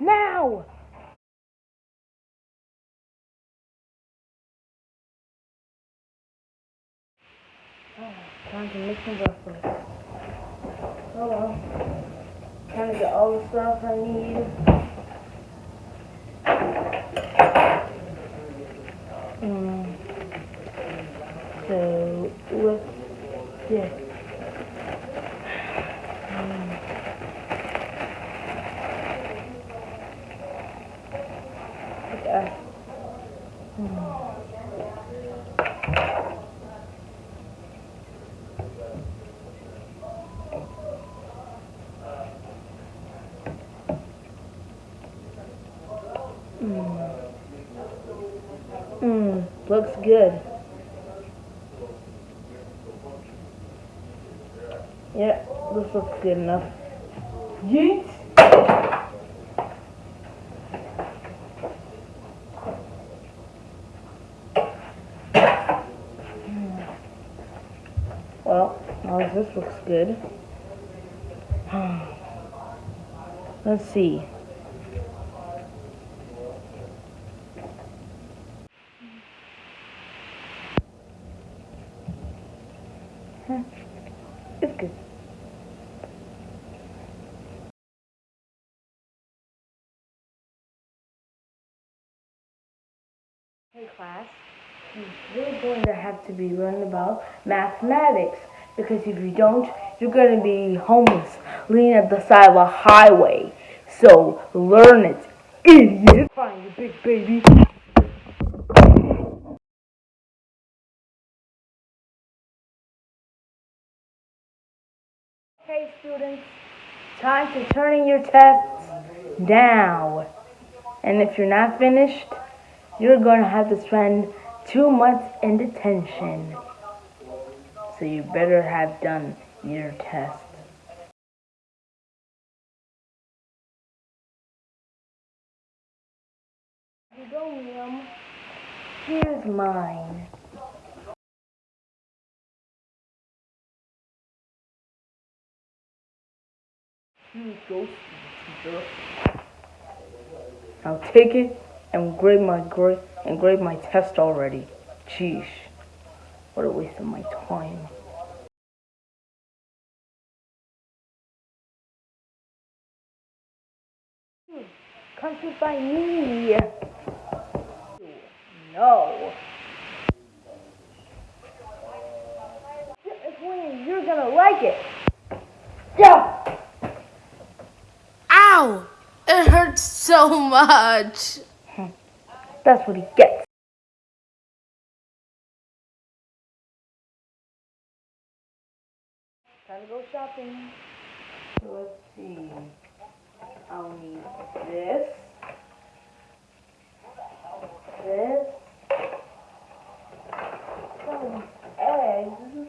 Now! Oh, time to make some breakfast. Hold on. Trying to get all the stuff I need. Mm. So, what's this? Mmm. Mmm. Looks good. Yeah, this looks good enough. Yeet! Well, now this looks good. Let's see. It's good. Hey class, we're going to have to be learning about mathematics because if you don't, you're going to be homeless, leaning at the side of a highway. So learn it, idiot. Fine, you big baby. Hey students, time to turn in your tests now. And if you're not finished, you're going to have to spend two months in detention. So you better have done your test. Here's mine. I'll take it and grade my grade and grade my test already. Jeez, what a waste of my time. Come sit by me. No. You're gonna like it. Yeah. Ow! It hurts so much. Hmm, that's what he gets. Time to go shopping. Let's see. I'll need this. This. Some eggs.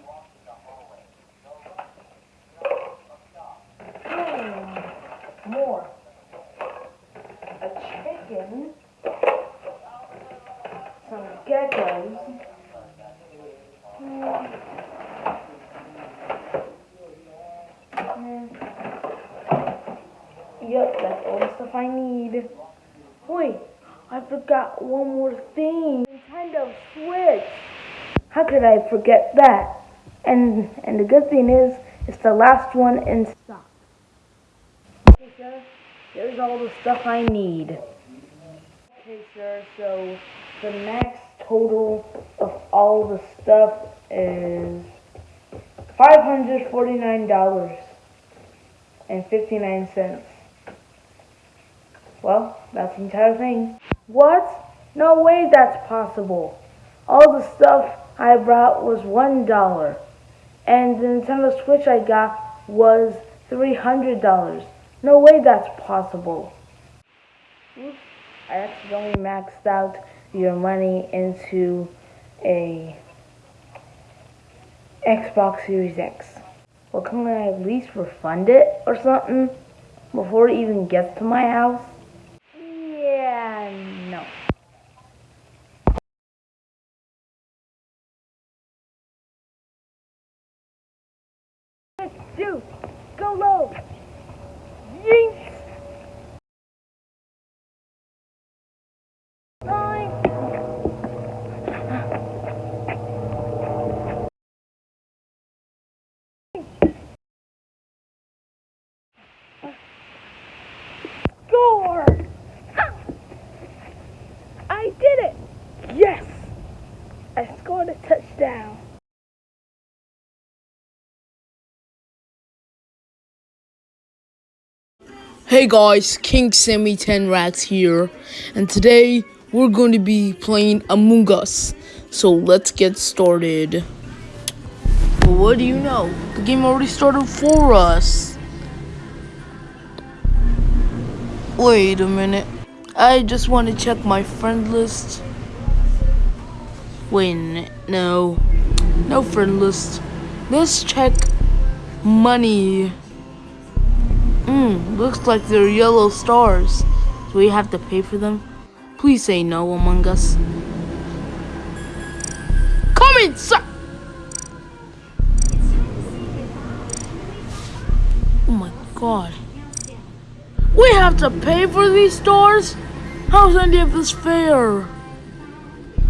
Hmm. More. A chicken some geckos. Mm. Mm. Yep, that's all the I need. Wait, I forgot one more thing. Nintendo Switch. How could I forget that? And and the good thing is, it's the last one in stock. Okay, sir. There's all the stuff I need. Okay, sir. So the max total of all the stuff is $549.59. Well, that's the entire thing. What? No way that's possible. All the stuff I brought was $1. And the Nintendo Switch I got was $300. No way that's possible. I accidentally maxed out your money into a Xbox Series X. Well, can I at least refund it or something before it even gets to my house? Yeah, no. two, go low. Yeet. Nine. Score! Ha! I did it! Yes! I scored a touchdown. Hey guys, King Sammy 10 Rats here, and today we're going to be playing Among Us. So let's get started. What do you know? The game already started for us. Wait a minute. I just want to check my friend list. Wait a minute. No. No friend list. Let's check money. Hmm, looks like they're yellow stars. Do we have to pay for them? Please say no, Among Us. Come inside! Oh my god. We have to pay for these stars? How is any of this fair?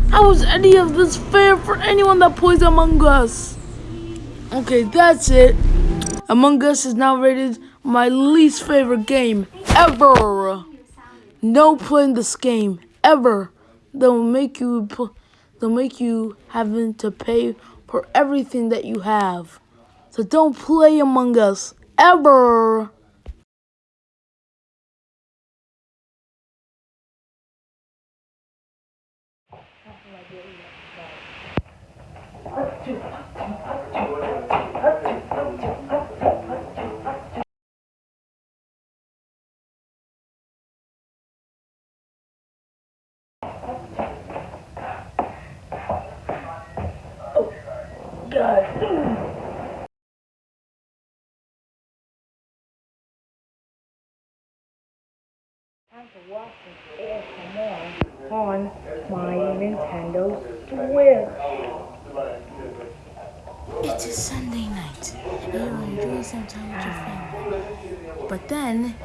How is any of this fair for anyone that plays Among Us? Okay, that's it. Among Us is now rated my least favorite game ever. No playing this game ever. They'll make you they'll make you having to pay for everything that you have. So don't play Among Us ever. On my Nintendo Switch. It's a Sunday night. You enjoy some time with your family. But then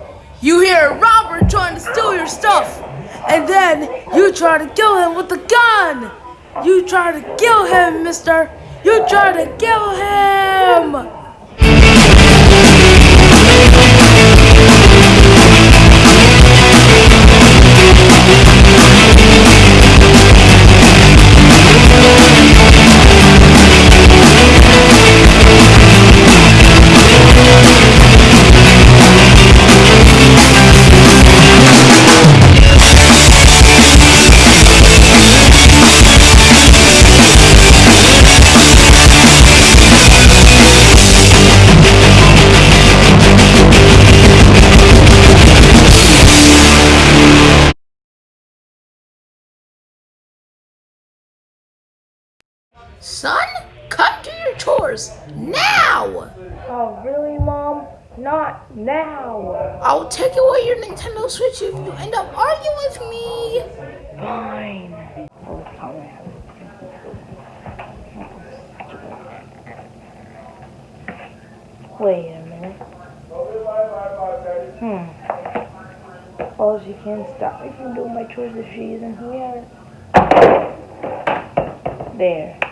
you hear Robert trying to steal your stuff. And then you try to kill him with a gun. You try to kill him, mister. You try to kill him. Son, cut to your chores now. Oh, really, Mom? Not now. I'll take away your Nintendo Switch if you end up arguing with me. Fine. Oh, fine. Wait a minute. Hmm. Oh, she can't stop me from doing my chores if she isn't here. There.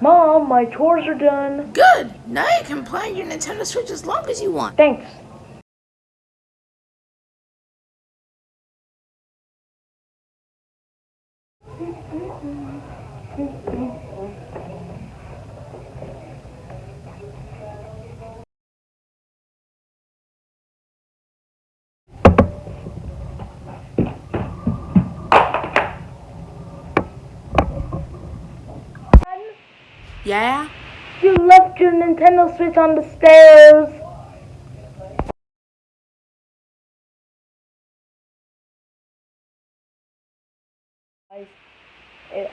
Mom, my chores are done. Good. Now you can play your Nintendo Switch as long as you want. Thanks. Yeah? You left your Nintendo Switch on the stairs.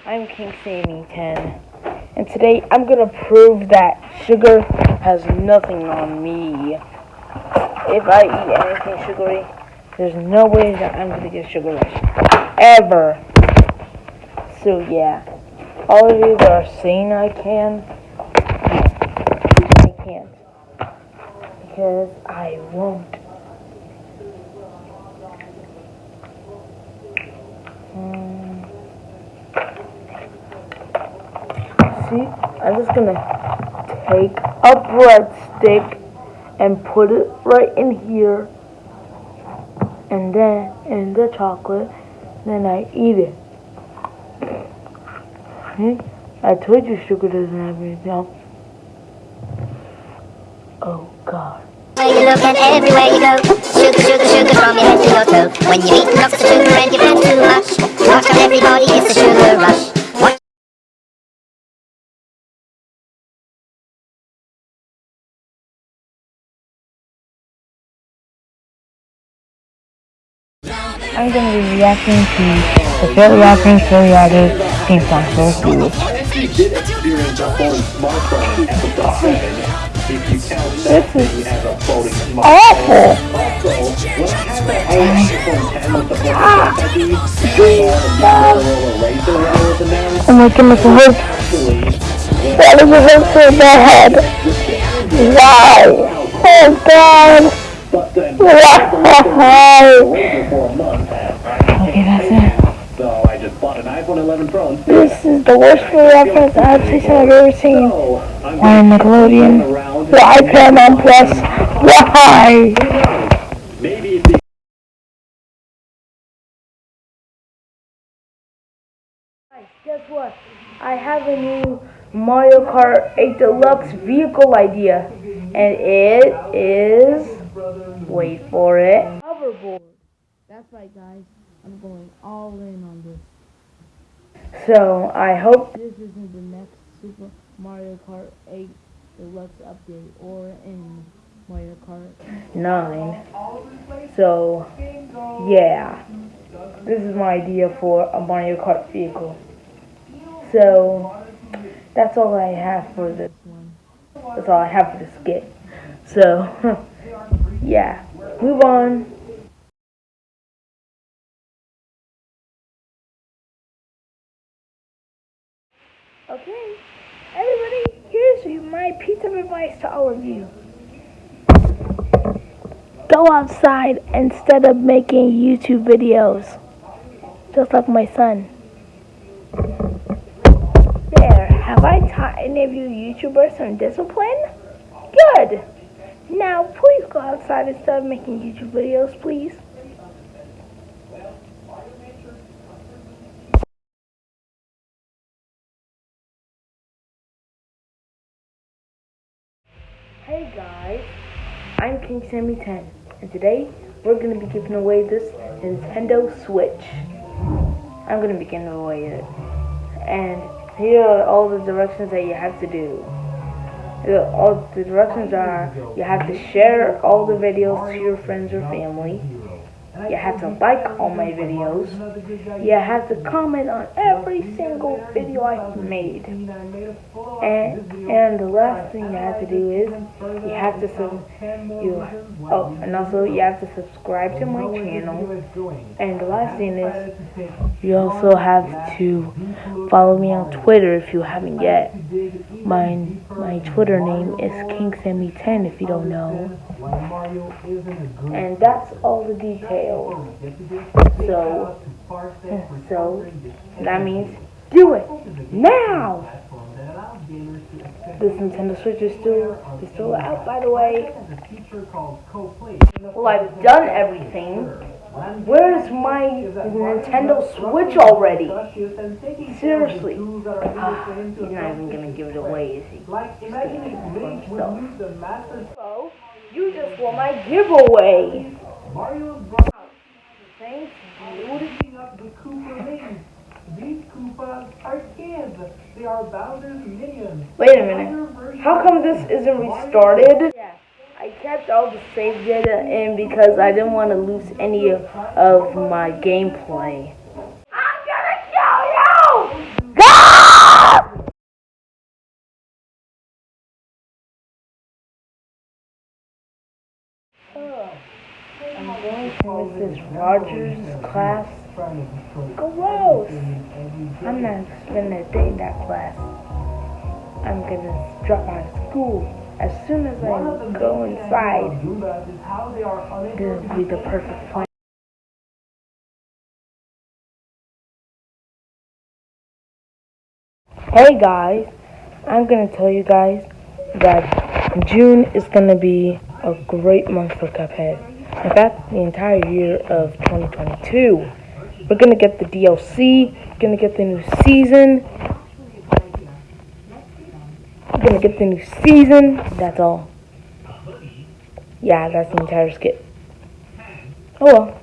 I'm King Sammy 10, and today I'm gonna prove that sugar has nothing on me. If I eat anything sugary, there's no way that I'm gonna get sugar rush. Ever. So yeah, all of you that are saying I can, I can't. because I won't. Um, see, I'm just gonna take a breadstick and put it right in here, and then in the chocolate, then I eat it. I told you sugar doesn't have any anything. Oh God. You look and everywhere you go Sugar, sugar, sugar from your head to your toe When you eat lots of sugar and you've had too much Watch out everybody, it's a sugar rush I'm gonna be reacting to the fairly offering seriatic theme song for Hulu. If you did experience a floating smartphone in episode 7, if you count that thing as a floating smartphone, Awful! also, when I had that old iPhone 10 with the floating touchy, before the Motorola Razr that was announced, Oh my goodness, it hurts. actually, when Why does it hurt so bad? Why? Oh God! Why? iPhone 11 Pro. This is the worst free reference adaptation I've ever seen. So, I'm Why gonna Nickelodeon? around Why Paramount Plus? Why? maybe it's Guess what? I have a new Mario Kart 8 Deluxe vehicle idea. And it is. Wait for it. Hoverboard. That's right, guys. I'm going all in on this. So I hope. This isn't the next Super Mario Kart 8 Deluxe update or in Mario Kart. 9. So, yeah. This is my idea for a Mario Kart vehicle. So, that's all I have for this one. That's all I have for this skit. So, yeah. Move on. Okay, here's my piece of advice to all of you. Go outside instead of making YouTube videos. Just like my son. There, have I taught any of you YouTubers some discipline? Good. Now, please go outside instead of making YouTube videos, please. Hey guys, I'm King Sammy 10, and today we're going to be giving away this Nintendo Switch. I'm going to be giving away it. And here are all the directions that you have to do. All the directions are you have to share all the videos to your friends or family. You have to like all my videos. You have to comment on every single video I've made. And and the last thing you have to do is you have to sub you oh and also you have to subscribe to my channel. And the last thing is you also have to follow me on Twitter if you haven't yet. My my Twitter name is KingSammy10 if you don't know. And that's all the details. So so that means do it now. This Nintendo Switch is still is still out by the way. Well I've done everything. Where's my Nintendo Switch already? Seriously. Ah, he's not even gonna give it away, is he? Just gonna keep it for. So, you just want my giveaway. Thanks, dude. These Koopas are kids. They are Bowser's minions. Wait a minute. How come this isn't restarted? Yeah, I kept all the save data in because I didn't want to lose any of, of my gameplay. Rogers' class. Gross! I'm not spending a day in that class. I'm gonna drop out of school as soon as I go inside, this will be the perfect plan. Hey guys, I'm gonna tell you guys that June is gonna be a great month for Cuphead. In fact, the entire year of 2022. We're gonna get the DLC, we're gonna get the new season. We're gonna get the new season, that's all. Yeah, that's the entire skit. Oh well.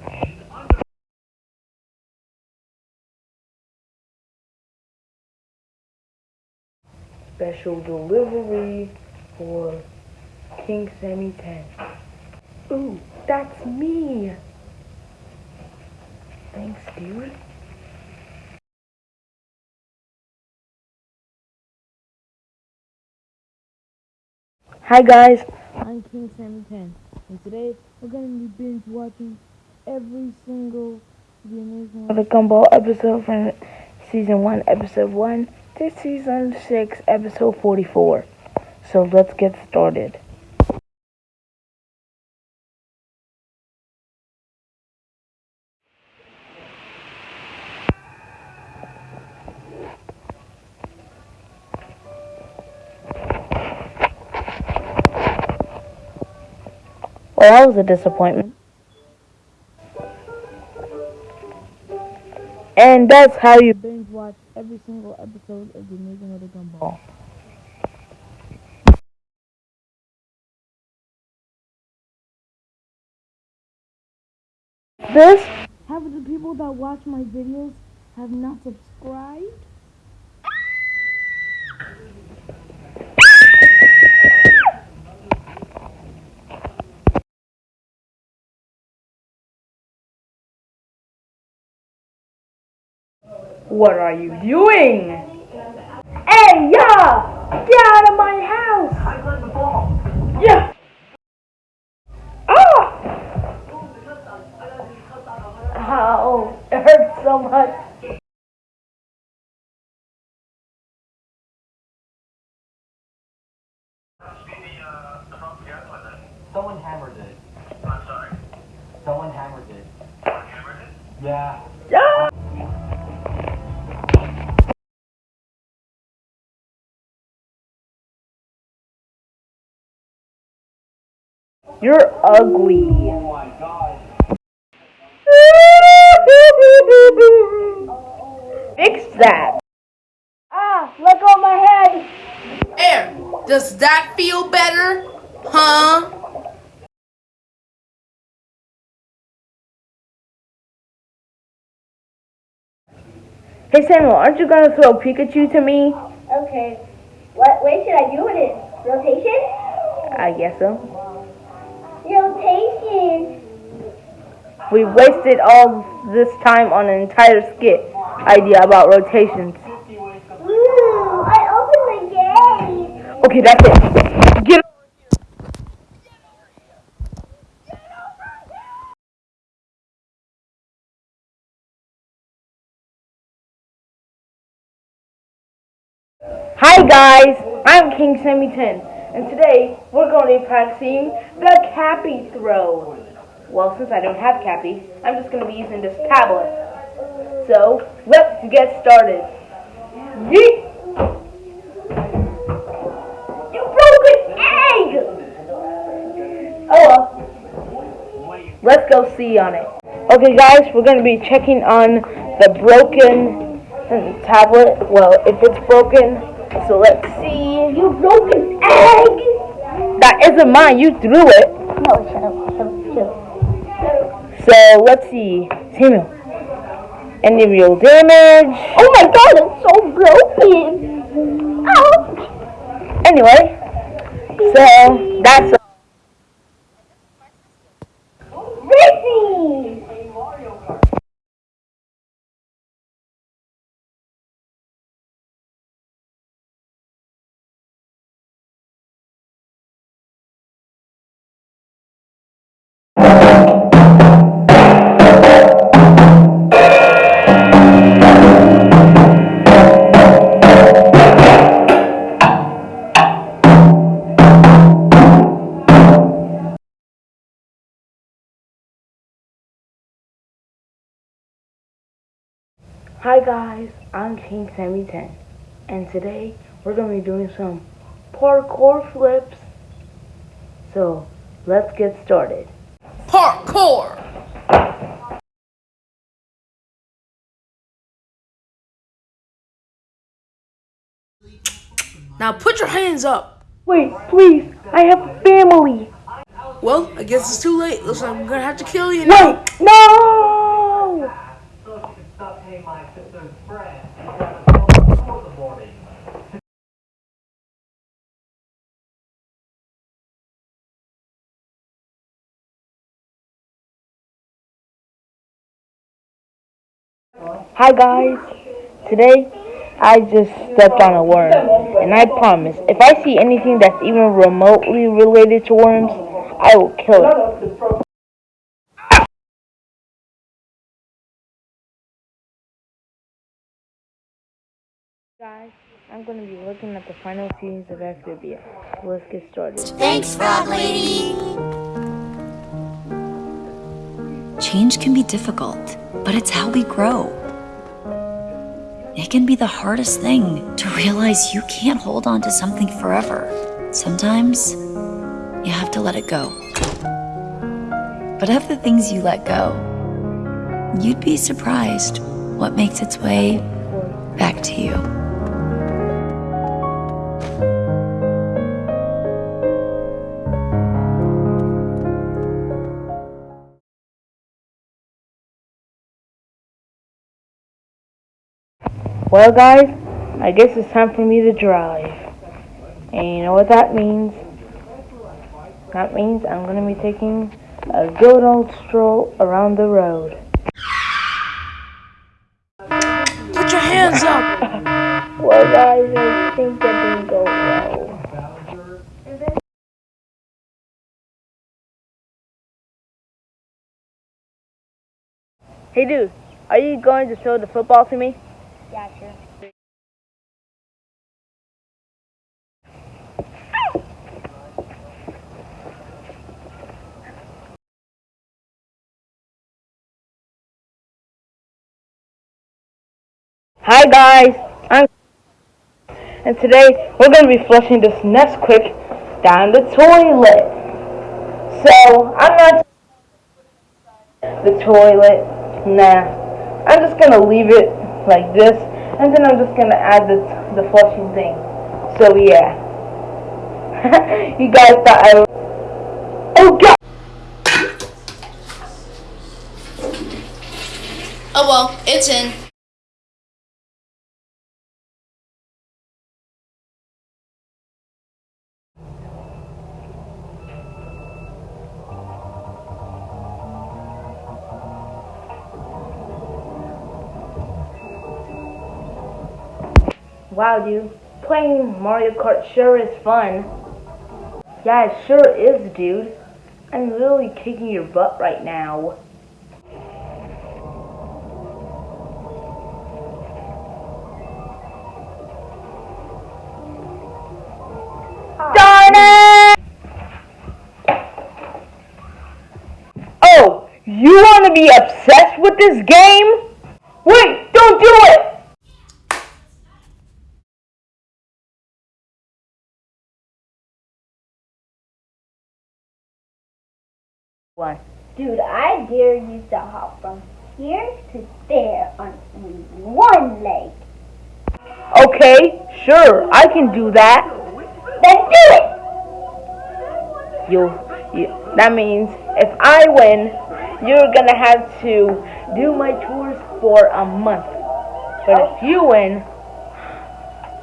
Special delivery for King Sammy 10. Ooh, that's me! Thanks, dude. Hi guys, I'm King Sammy 10, and today we're gonna be binge watching every single The Amazing of Gumball episode from season 1, episode 1 to season 6, episode 44. So let's get started. Well, that was a disappointment. And that's how you binge watch every single episode of The Amazing of Gumball. This half of the people that watch my videos have not subscribed. What are you doing? Hey, yeah! Get out of my house! I the ball. Yeah! Ah! Ow, it hurts so much. Someone hammered it. I'm sorry. Someone hammered it. Hammered it? Yeah! You're ugly. Oh my god. Fix that. Ah, let go of my head. There. Does that feel better? Huh? Hey Samuel, aren't you gonna throw Pikachu to me? Okay. What way should I do it in? Rotation? I guess so. We wasted all this time on an entire skit idea about rotations. Ooh, I opened the gate. Okay, that's it. Get Hi guys, I'm King Sammy 10, and today we're going to be practicing the Cappy throw. Well, since I don't have Cappy, I'm just going to be using this tablet. So, let's get started. Yeet! You broke an egg! Oh well. Let's go see on it. Okay guys, we're going to be checking on the broken tablet. Well, if it's broken, so let's see. You broke. That isn't mine, you threw it. No, shut up. Shut up. Shut up. So let's see. Samuel. Any real damage? Oh my god, it's so broken. Ouch. Anyway, so that's Hi guys, I'm King Sammy 10 and today we're going to be doing some parkour flips. So let's get started. Parkour. Now put your hands up. Wait, please, I have family. Well, I guess it's too late. Looks like I'm gonna have to kill you now. Wait, no! Paying my sister's friend. Hi guys, today I just stepped on a worm and I promise if I see anything that's even remotely related to worms, I will kill it. I'm going to be looking at the final scenes of Amphibia. Let's get started. Thanks, Frog Lady. Change can be difficult, but it's how we grow. It can be the hardest thing to realize you can't hold on to something forever. Sometimes you have to let it go. But of the things you let go, you'd be surprised what makes its way back to you. Well, guys, I guess it's time for me to drive. And you know what that means? That means I'm going to be taking a good old stroll around the road. Put your hands up. Well, guys, I think that didn't go well. Hey, dude, are you going to throw the football to me? Sure. Hi guys, I'm and today we're gonna be flushing this Nesquik down the toilet. So I'm not the toilet. Nah, I'm just gonna leave it like this, and then I'm just gonna add the the flushing thing. So yeah, you guys thought I. Oh God! Oh well, it's in. Wow, dude, playing Mario Kart sure is fun. Yeah, it sure is, dude. I'm literally kicking your butt right now. Darn it! Oh, you want to be obsessed with this game? Wait, don't do it! One. Dude, I dare you to hop from here to there on one leg. Okay, sure, I can do that. Then do it! You, you, that means if I win, you're gonna have to do my chores for a month. But if you win,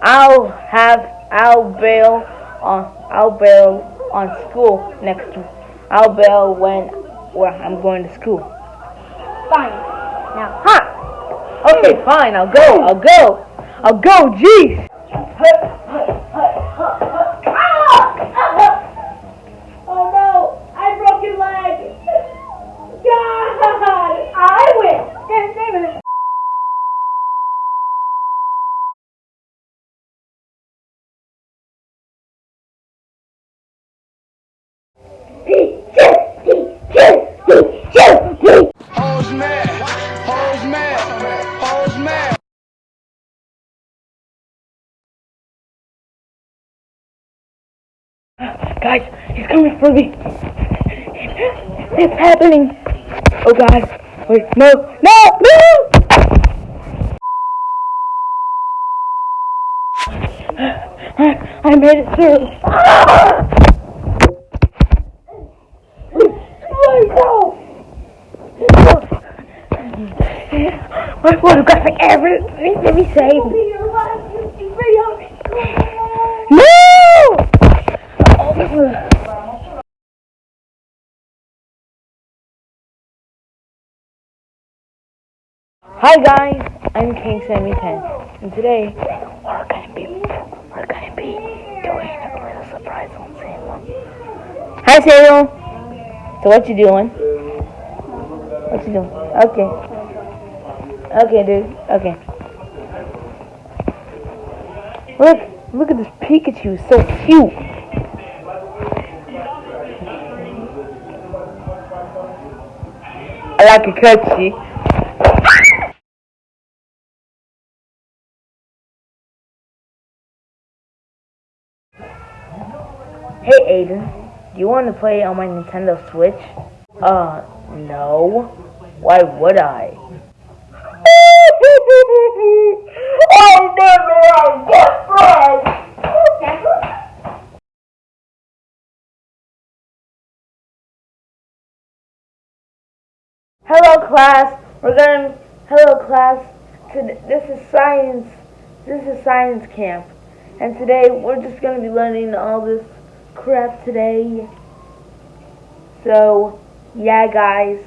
I'll have, I'll bail on, I'll bail on school next. I'll bail when, when I'm going to school. Fine. Now huh? Okay, fine, I'll go, I'll go, I'll go, jeez. Oh no, I broke your leg. God, I win. Guys, he's coming for me. It's happening. Oh god. Wait, no, no, no! I, made it through. Ah! My photographic needs to be saved. No! Hi guys, I'm King Sammy 10, and today we're gonna be we're gonna be doing a little surprise on Samuel. Hi Samuel. So what you doing? What you doing? Okay. Okay, dude. Okay. Look, look at this Pikachu. So cute. I like a cutsy. Hey Aiden, do you want to play on my Nintendo Switch? Uh, no. Why would I? Friends! Hello class, we're gonna, hello class, this is science, this is science camp. And today we're just gonna be learning all this crap today. So, yeah guys.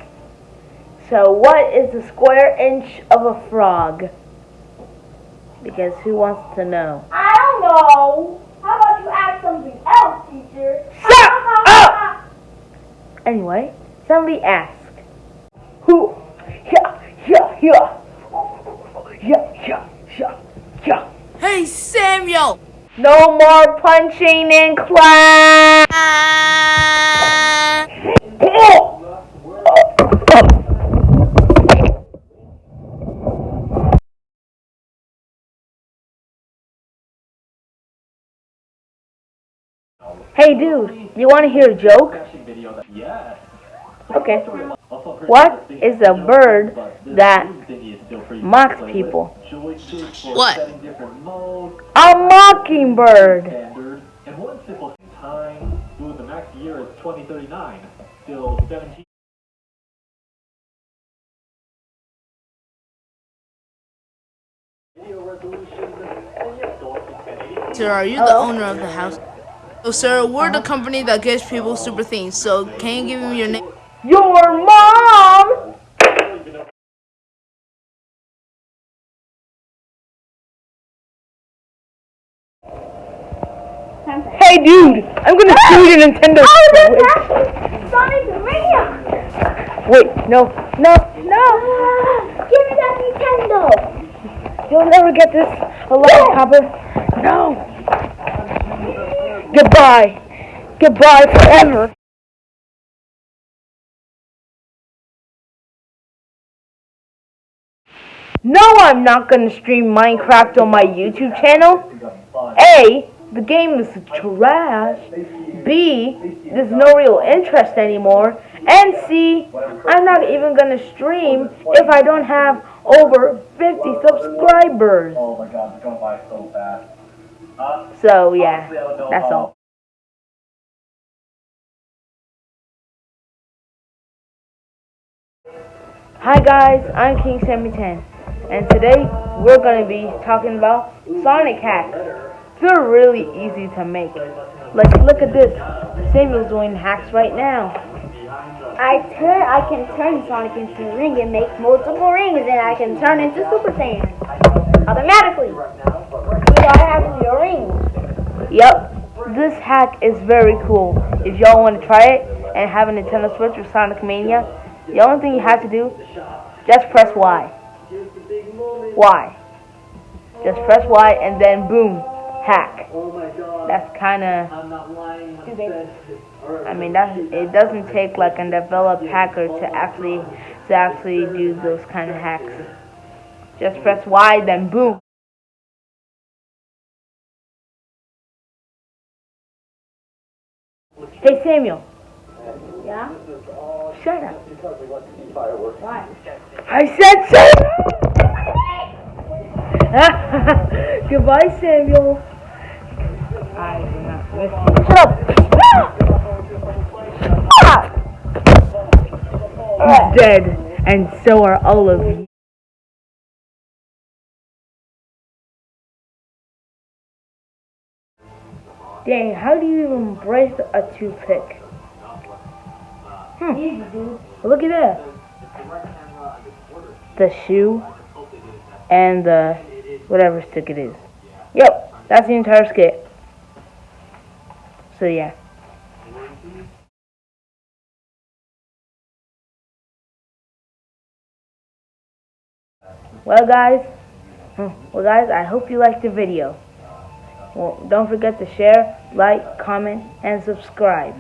So, what is the square inch of a frog? Because who wants to know? I don't know. How about you ask something else, teacher? Shut up! Anyway, somebody ask. Who? Yeah, yeah, yeah. Yeah, yeah, yeah, yeah. Hey, Samuel! No more punching in class! Hey dude, you want to hear a joke? Okay. What is a bird that mocks people? What? A mockingbird! standard, and one simple time, ooh, the max year is 2039, still 17. Video resolution, and yes, going to 1080. Sir, are you the owner of the house? Oh, sir, we're the company that gives people super things. So, can you give me your name? Your mom! Hey dude, I'm gonna ah! sue your Nintendo oh, Switch. Sonic Mania! Wait, no, no, No! Give me that Nintendo! you'll never get this alive, Copper. No. Goodbye. Goodbye forever. No, I'm not gonna stream Minecraft on my YouTube channel. A, the game is trash. B, there's no real interest anymore. And C, I'm not even gonna stream if I don't have over 50 subscribers. Oh my god, it's going by so fast. So yeah, that's all. Hi guys, I'm King Sammy 10, and today we're going to be talking about Sonic hacks. They're really easy to make. Like, look at this. Samuel's doing hacks right now. I turn, I can turn Sonic into a ring and make multiple rings, and I can turn into Super Saiyan automatically without having your rings. Yep, this hack is very cool. If y'all want to try it and have a Nintendo Switch or Sonic Mania, the only thing you have to do, just press Y. Y. Just press Y and then boom, hack. That's kind of. I mean, that it doesn't take like a developed hacker to actually to actually do those kind of hacks. Just press Y, then boom. Hey Samuel. Yeah? Shut up. Why? I said Samuel. Goodbye, Samuel. I do not listen. Shut up. He's dead, and so are all of you. Dang, how do you even brace a toothpick? Hmm. Look at that. The shoe and the whatever stick it is. Yep, that's the entire skit. So yeah. Well guys, hmm, well guys, I hope you liked the video. Well, don't forget to share, like, comment, and subscribe.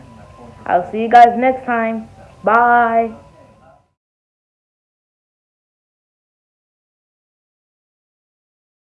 I'll see you guys next time. Bye.